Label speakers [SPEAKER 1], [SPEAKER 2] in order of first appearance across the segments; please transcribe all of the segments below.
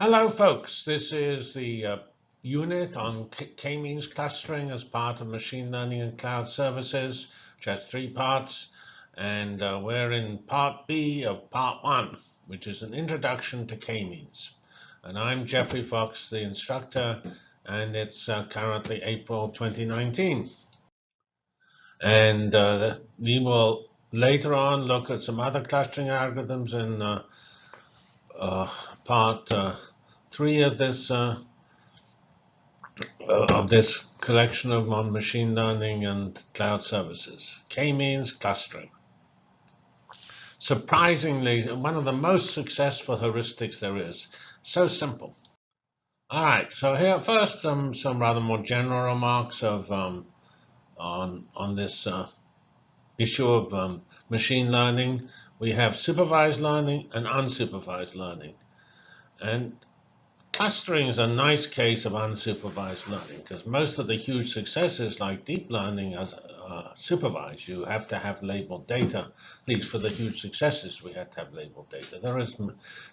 [SPEAKER 1] Hello, folks. This is the uh, unit on k-means clustering as part of machine learning and cloud services, which has three parts. And uh, we're in part B of part one, which is an introduction to k-means. And I'm Geoffrey Fox, the instructor, and it's uh, currently April 2019. And uh, we will later on look at some other clustering algorithms in uh, uh, part uh, three of this uh, of this collection of on machine learning and cloud services. K-means clustering. Surprisingly, one of the most successful heuristics there is. So simple. All right, so here first um, some rather more general remarks of um, on on this uh, issue of um, machine learning. We have supervised learning and unsupervised learning. And clustering is a nice case of unsupervised learning because most of the huge successes like deep learning are supervised. You have to have labeled data, at least for the huge successes we had to have labeled data. There is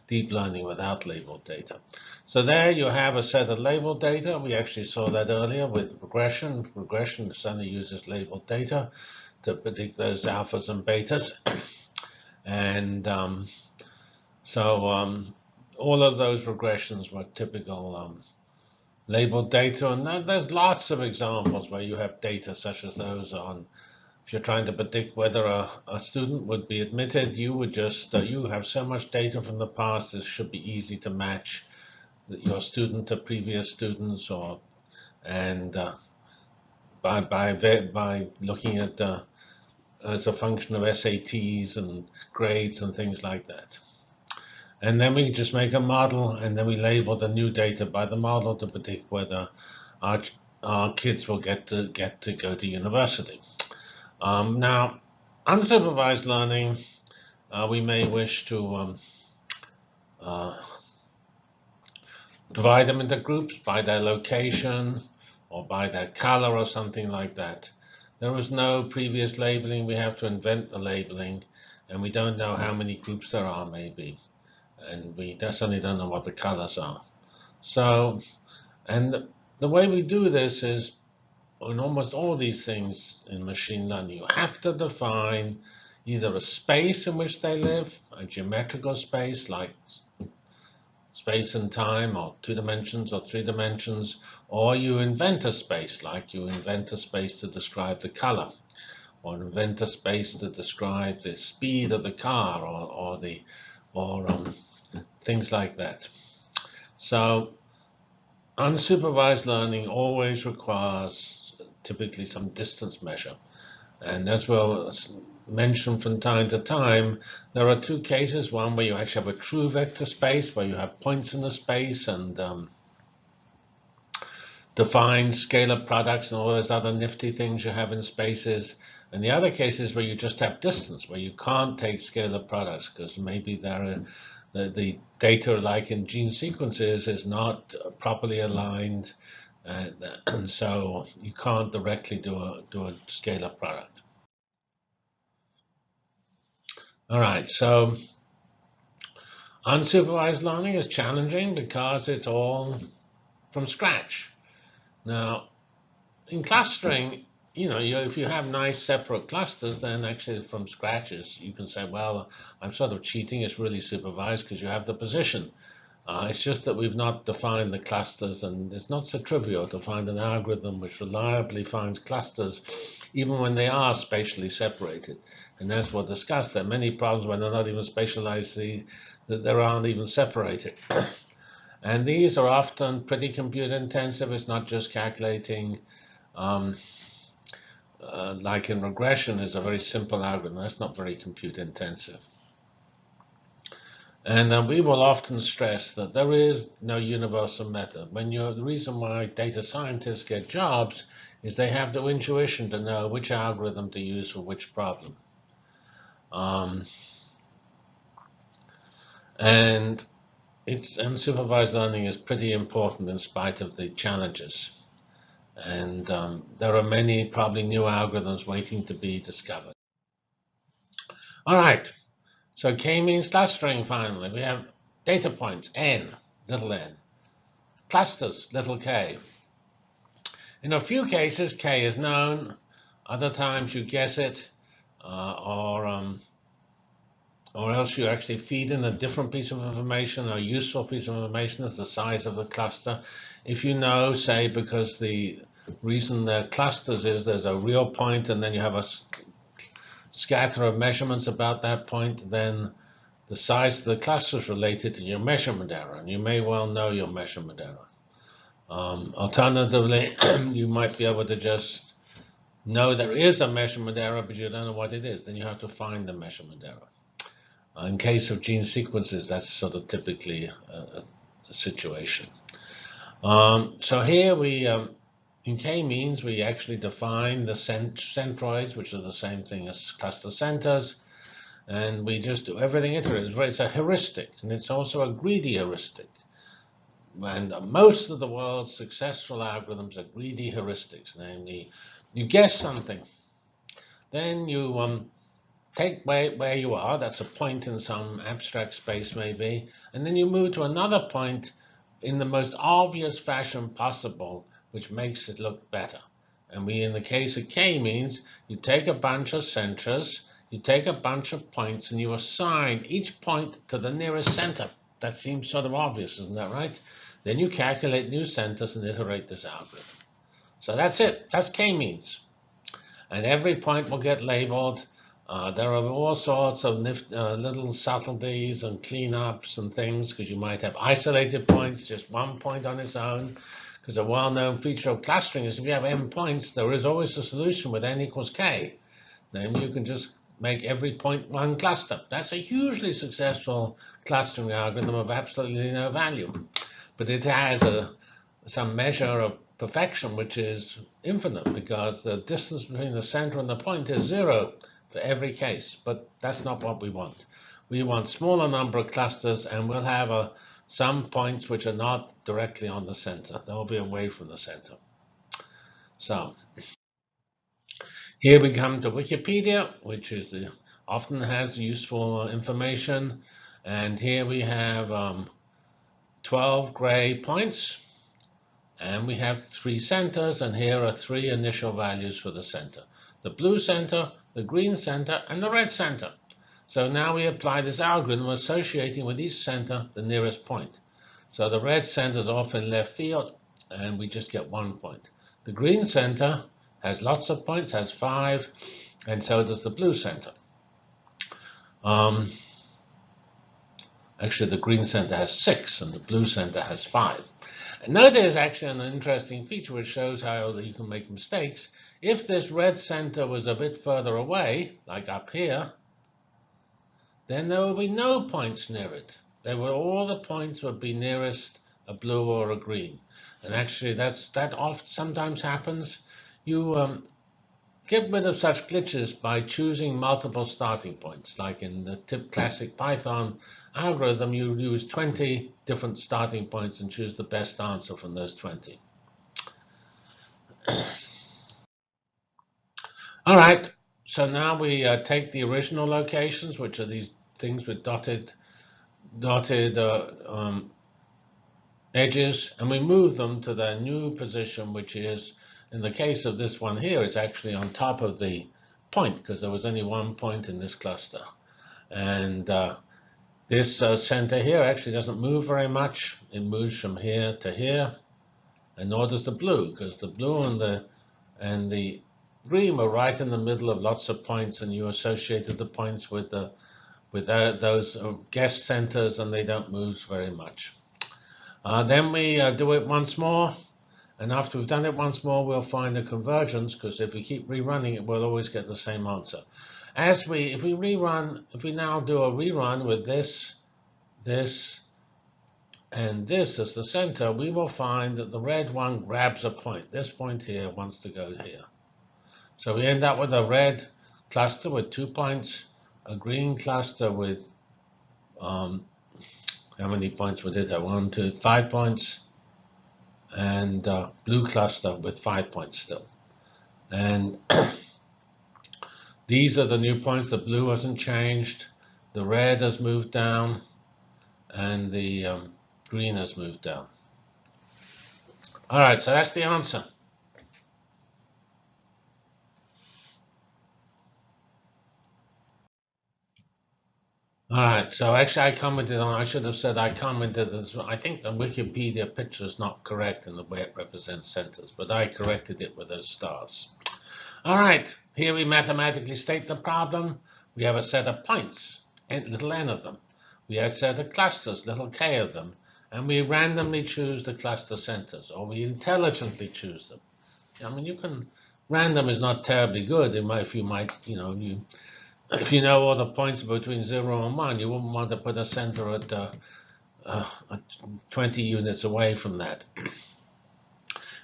[SPEAKER 1] deep learning without labeled data. So there you have a set of labeled data. We actually saw that earlier with regression. Regression certainly uses labeled data to predict those alphas and betas. And um, so um, all of those regressions were typical um, labeled data. And there's lots of examples where you have data such as those on if you're trying to predict whether a, a student would be admitted, you would just, uh, you have so much data from the past, it should be easy to match your student to previous students or, and uh, by, by, by looking at uh, as a function of SATs and grades and things like that. And then we just make a model and then we label the new data by the model to predict whether our, our kids will get to get to go to university. Um, now, unsupervised learning, uh, we may wish to um, uh, divide them into groups by their location or by their color or something like that. There was no previous labeling. We have to invent the labeling, and we don't know how many groups there are, maybe. And we definitely don't know what the colors are. So, and the way we do this is in almost all these things in machine learning, you have to define either a space in which they live, a geometrical space like space and time or two dimensions or three dimensions, or you invent a space, like you invent a space to describe the color, or invent a space to describe the speed of the car, or, or the or um, things like that. So unsupervised learning always requires typically some distance measure. And as well mentioned from time to time, there are two cases, one where you actually have a true vector space, where you have points in the space and um, define scalar products and all those other nifty things you have in spaces. And the other cases where you just have distance, where you can't take scalar products because maybe there are, the, the data, like in gene sequences, is not properly aligned, uh, and, and so you can't directly do a do a scalar product. All right, so unsupervised learning is challenging because it's all from scratch. Now, in clustering, you know, you, if you have nice separate clusters, then actually from scratches, you can say, well, I'm sort of cheating. It's really supervised because you have the position. Uh, it's just that we've not defined the clusters, and it's not so trivial to find an algorithm which reliably finds clusters, even when they are spatially separated. And as we'll discuss, there are many problems when they're not even spatialized, that they aren't even separated. and these are often pretty compute intensive. It's not just calculating, um, uh, like in regression is a very simple algorithm. That's not very compute intensive. And we will often stress that there is no universal method. When you're, the reason why data scientists get jobs is they have the intuition to know which algorithm to use for which problem. Um, and it's unsupervised learning is pretty important in spite of the challenges. And um, there are many probably new algorithms waiting to be discovered. All right, so K-means clustering finally. We have data points, n. little n. Clusters, little k. In a few cases, k is known. Other times you guess it, uh, or um, or else you actually feed in a different piece of information, a useful piece of information as the size of the cluster. If you know, say, because the reason they're clusters is there's a real point and then you have a scatter of measurements about that point, then the size of the cluster is related to your measurement error, and you may well know your measurement error. Um, alternatively, you might be able to just know there is a measurement error, but you don't know what it is. Then you have to find the measurement error. Uh, in case of gene sequences, that's sort of typically a, a situation. Um, so here we um, in k-means, we actually define the cent centroids, which are the same thing as cluster centers, and we just do everything iterative. It's a heuristic, and it's also a greedy heuristic. And most of the world's successful algorithms are greedy heuristics, namely, you guess something, then you um, take where, where you are, that's a point in some abstract space maybe, and then you move to another point in the most obvious fashion possible which makes it look better. And we, in the case of k-means, you take a bunch of centers, you take a bunch of points, and you assign each point to the nearest center. That seems sort of obvious, isn't that right? Then you calculate new centers and iterate this algorithm. So that's it. That's k-means. And every point will get labeled. Uh, there are all sorts of uh, little subtleties and cleanups and things because you might have isolated points, just one point on its own. Because a well-known feature of clustering is if you have n points, there is always a solution with n equals k. Then you can just make every point one cluster. That's a hugely successful clustering algorithm of absolutely no value. But it has a, some measure of perfection, which is infinite, because the distance between the center and the point is zero for every case. But that's not what we want. We want smaller number of clusters, and we'll have a some points which are not directly on the center. They'll be away from the center. So here we come to Wikipedia, which is the, often has useful information. And here we have um, 12 gray points. And we have three centers, and here are three initial values for the center. The blue center, the green center, and the red center. So now we apply this algorithm associating with each center the nearest point. So the red center is off in left field, and we just get one point. The green center has lots of points, has five, and so does the blue center. Um, actually, the green center has six, and the blue center has five. Now there's actually an interesting feature which shows how you can make mistakes. If this red center was a bit further away, like up here, then there will be no points near it. There will all the points would be nearest a blue or a green. And actually, that's that often sometimes happens. You um, get rid of such glitches by choosing multiple starting points. Like in the tip classic Python algorithm, you use 20 different starting points and choose the best answer from those 20. All right, so now we uh, take the original locations, which are these things with dotted dotted uh, um, edges, and we move them to their new position, which is, in the case of this one here, it's actually on top of the point, because there was only one point in this cluster. And uh, this uh, center here actually doesn't move very much. It moves from here to here, and nor does the blue, because the blue and the and the green were right in the middle of lots of points, and you associated the points with the with those uh, guest centers and they don't move very much. Uh, then we uh, do it once more. And after we've done it once more, we'll find a convergence because if we keep rerunning it, we'll always get the same answer. As we, if we rerun, if we now do a rerun with this, this, and this as the center, we will find that the red one grabs a point. This point here wants to go here. So we end up with a red cluster with two points a green cluster with um, how many points would it? One, two, five points, and uh, blue cluster with five points still. And these are the new points. The blue hasn't changed. The red has moved down, and the um, green has moved down. All right, so that's the answer. All right, so actually I commented on, I should have said I commented as I think the Wikipedia picture is not correct in the way it represents centers, but I corrected it with those stars. All right, here we mathematically state the problem. We have a set of points, little n of them. We have a set of clusters, little k of them, and we randomly choose the cluster centers, or we intelligently choose them. I mean, you can, random is not terribly good. if you might, you know, you if you know all the points between 0 and 1, you wouldn't want to put a center at, uh, uh, 20 units away from that.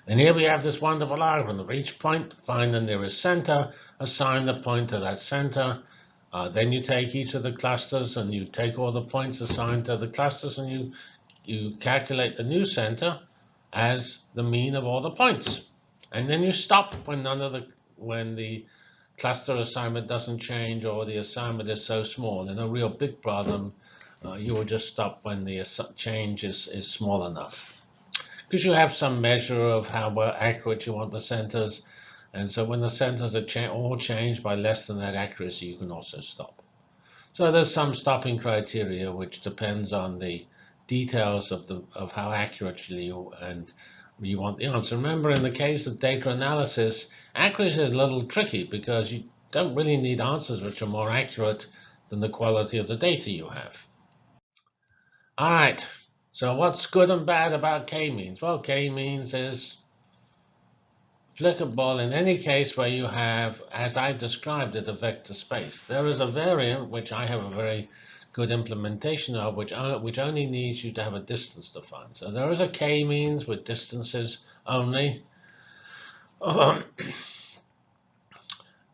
[SPEAKER 1] And here we have this wonderful algorithm. For each point, find the nearest center, assign the point to that center. Uh, then you take each of the clusters and you take all the points assigned to the clusters and you, you calculate the new center as the mean of all the points. And then you stop when none of the when the cluster assignment doesn't change or the assignment is so small. In a real big problem, uh, you will just stop when the change is, is small enough. Because you have some measure of how well accurate you want the centers. And so when the centers are cha all changed by less than that accuracy, you can also stop. So there's some stopping criteria which depends on the details of the of how accurately you and you want the answer. Remember, in the case of data analysis, accuracy is a little tricky because you don't really need answers which are more accurate than the quality of the data you have. All right, so what's good and bad about k-means? Well, k-means is applicable in any case where you have, as I described it, a vector space. There is a variant, which I have a very good implementation of, which, uh, which only needs you to have a distance defined. So there is a k-means with distances only.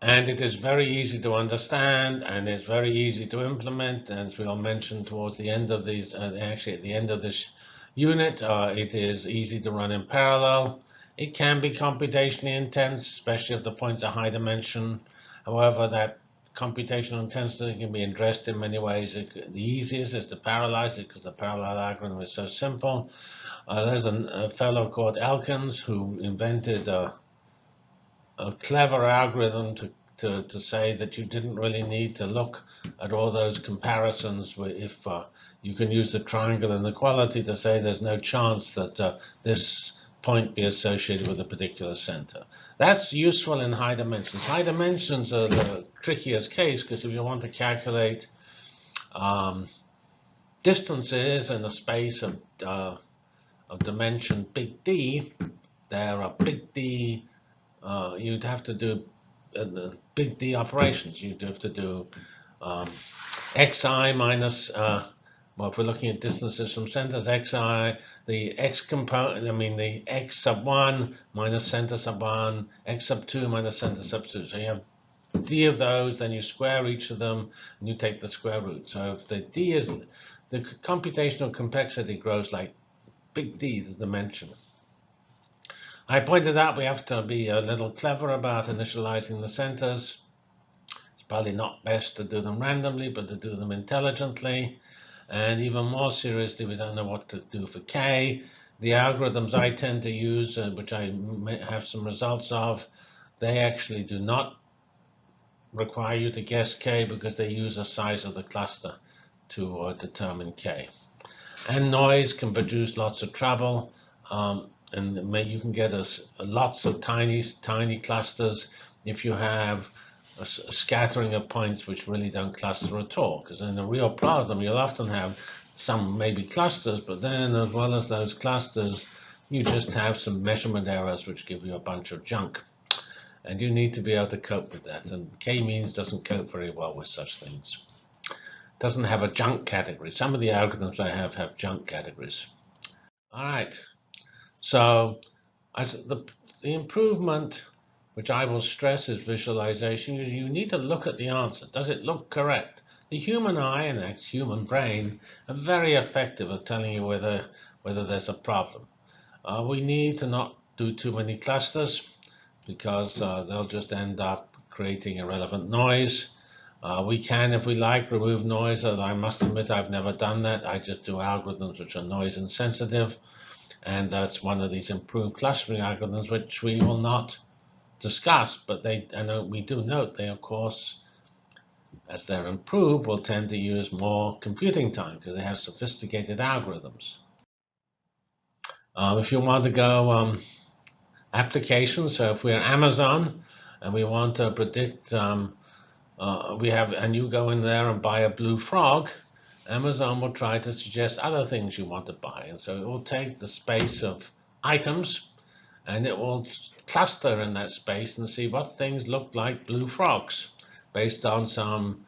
[SPEAKER 1] And it is very easy to understand and it's very easy to implement. As we'll mention towards the end of these, uh, actually at the end of this unit, uh, it is easy to run in parallel. It can be computationally intense, especially if the points are high dimension. However, that computational intensity can be addressed in many ways. It, the easiest is to parallelize it because the parallel algorithm is so simple. Uh, there's a, a, fellow called Elkins who invented a, clever algorithm to, to, to, say that you didn't really need to look at all those comparisons if uh, you can use the triangle inequality to say there's no chance that uh, this point be associated with a particular center. That's useful in high dimensions. High dimensions are the trickiest case because if you want to calculate um, distances in a space of, uh, of dimension big D, there are big D, uh, you'd have to do uh, big D operations. You'd have to do um, xi minus uh, well, if we're looking at distances from centers, xi, the x component, I mean the x sub 1 minus center sub 1, x sub 2 minus center sub 2. So you have d of those, then you square each of them, and you take the square root. So if the d is, the computational complexity grows like big D, the dimension. I pointed out we have to be a little clever about initializing the centers. It's probably not best to do them randomly, but to do them intelligently. And even more seriously, we don't know what to do for K. The algorithms I tend to use, uh, which I have some results of, they actually do not require you to guess K because they use the size of the cluster to uh, determine K. And noise can produce lots of trouble. Um, and you can get a, lots of tiny, tiny clusters if you have a, scattering of points which really don't cluster at all. Because in a real problem, you'll often have some maybe clusters, but then as well as those clusters, you just have some measurement errors which give you a bunch of junk. And you need to be able to cope with that. And k-means doesn't cope very well with such things. Doesn't have a junk category. Some of the algorithms I have have junk categories. All right. So the, the improvement which I will stress is visualization, is you need to look at the answer. Does it look correct? The human eye and the human brain are very effective at telling you whether, whether there's a problem. Uh, we need to not do too many clusters because uh, they'll just end up creating irrelevant noise. Uh, we can, if we like, remove noise, I must admit I've never done that. I just do algorithms which are noise insensitive, and that's one of these improved clustering algorithms which we will not discuss, but they, and we do note they, of course, as they're improved, will tend to use more computing time because they have sophisticated algorithms. Um, if you want to go um, applications, so if we're Amazon and we want to predict um, uh, we have, and you go in there and buy a blue frog, Amazon will try to suggest other things you want to buy. And so it will take the space of items and it will cluster in that space and see what things look like blue frogs based on some,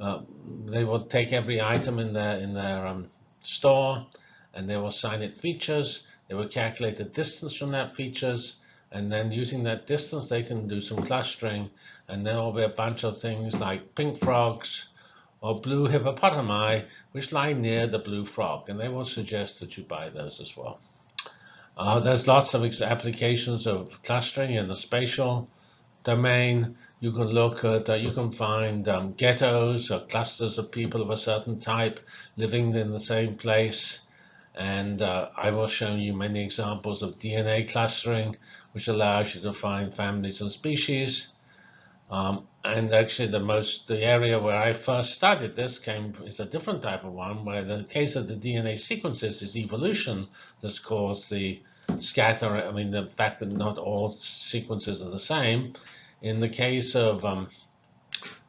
[SPEAKER 1] uh, they will take every item in their, in their um, store and they will assign it features. They will calculate the distance from that features and then using that distance they can do some clustering and there will be a bunch of things like pink frogs or blue hippopotami which lie near the blue frog and they will suggest that you buy those as well. Uh, there's lots of applications of clustering in the spatial domain. You can look at, uh, you can find um, ghettos or clusters of people of a certain type living in the same place. And uh, I will show you many examples of DNA clustering, which allows you to find families and species. Um, and actually, the most the area where I first studied this came is a different type of one, where the case of the DNA sequences is evolution that's caused the scatter. I mean, the fact that not all sequences are the same. In the case of, um,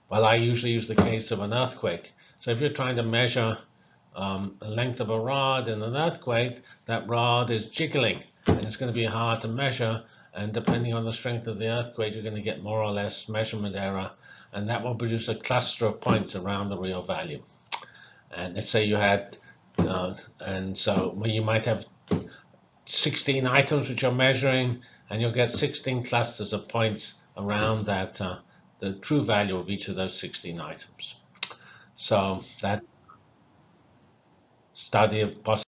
[SPEAKER 1] well, I usually use the case of an earthquake. So if you're trying to measure um, the length of a rod in an earthquake, that rod is jiggling and it's going to be hard to measure. And depending on the strength of the earthquake, you're going to get more or less measurement error. And that will produce a cluster of points around the real value. And let's say you had, uh, and so you might have 16 items which you're measuring, and you'll get 16 clusters of points around that, uh, the true value of each of those 16 items. So that study of possibility